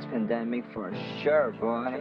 It's pandemic for sure, boy.